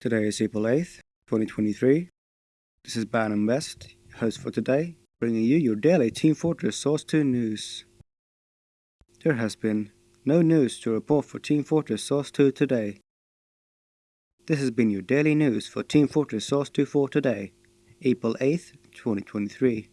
Today is April 8th, 2023. This is Bannon West, host for today, bringing you your daily Team Fortress Source 2 news. There has been no news to report for Team Fortress Source 2 today. This has been your daily news for Team Fortress Source 2 for today, April 8th, 2023.